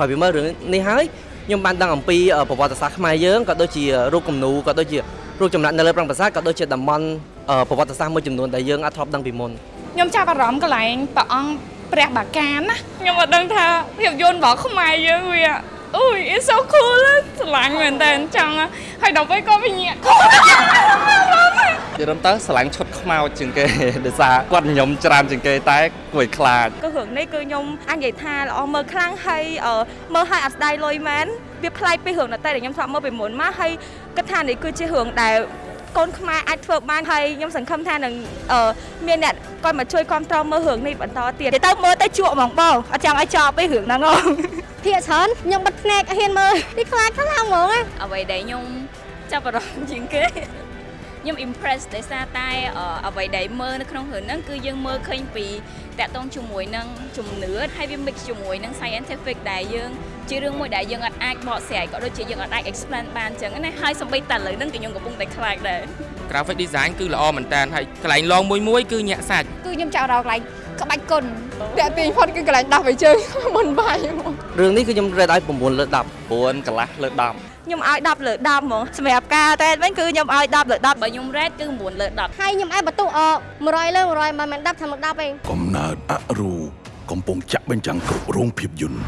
ក្រោយពីមើលរឿងនេះហើយខ្ញុំបានដឹងអំពីប្រវត្តិសាស្ត្រខ្មែរយើងក៏ដូចជារូបគំនូរក៏ដូចជារូបចម្លាក់នៅលើប្រាង្គប្រាសាទក៏ដូចជាតំបន់អឺប្រវត្តិសាស្ត្រមួយចំនួនដែលយើងអាចធ្លាប់ដឹងពីមុនខ្ញុំចាប់អារម្មណ៍កន្លែងព្រះអង្គព្រះបាកានណាខ្ញុំអត់ដឹងថាភាពយន្តរបស់ខ្មែរយើងវាអូយ it's so cool ស្រឡាញ់មែនតើចង់ហើយដល់ពេលក៏វិញ្ញាណ និយាយទៅស្រឡាញ់ឈុតខ្មោចជាងគេដោយសារគាត់ញញឹមច្រើនជាងគេតែគួរឲ្យខ្លាចគឺរឿងនេះគឺខ្ញុំអាចនិយាយថាល្អមើលខ្លាំងហើយអឺមើលឲ្យអត់ស្ដាយលុយមែនវាប្លែកពីរឿងដតៃដែលខ្ញុំធ្លាប់មើលពីមុនមកហើយគិតថានេះគឺជារឿងដែលកូនខ្មែរអាចធ្វើបានហើយខ្ញុំសង្ឃឹមថានឹងអឺមានអ្នកគាត់មកជួយគ្រប់គ្រងមើលរឿងនេះបន្តទៀតនិយាយទៅមើលទៅជក់ហ្មងបងអត់ចង់ឲ្យចប់ពីរឿងហ្នឹងហ៎ភាកច្រើនខ្ញុំបិទភ្នែកអត់ហ៊ានមើលនេះខ្លាចខ្លាំងហ្មងណាអ្វីដែលខ្ញុំចាប់អារម្មណ៍ជាងគេ ខ្ញុំ impress ដោយសារតែអឺអ្វីដែលមើលនៅក្នុងរឿងហ្នឹងគឺយើងមើលឃើញពីតាក់ទងជាមួយនឹងជំនឿហើយវា mix ជាមួយនឹង scientific ដែលយើងជារឿងមួយដែលយើងអត់អាចបកស្រាយក៏ដូចជាយើងអត់អាច explain បានអញ្ចឹងណាហើយសំបីតែឥឡូវហ្នឹងក៏ខ្ញុំកំពុងតែខ្លាចដែរ graphic design គឺល្អមែនតើហើយកន្លែងឡងមួយមួយគឺញាក់សាច់គឺខ្ញុំចាប់អារម្មណ៍កន្លែងក្បាច់គុណតាក់ទាញផុតគឺកន្លែងដោះបីជើងមុនបាយហ្មងរឿងនេះគឺខ្ញុំរេតឲ្យ9លើ10 9កន្លះលើ10 ខ្ញុំឲ្យ10លើ10ហ្មងសម្រាប់ការតែវិញគឺខ្ញុំឲ្យ10លើ10បើខ្ញុំ rate គឺ9លើ10ហើយខ្ញុំឲ្យបន្ទុកអ100លើ100មិនមែន10ថាមក10ទេកំណើតអរូកំពុងចាក់បញ្ចាំងគ្រប់រោងភាពយន្ត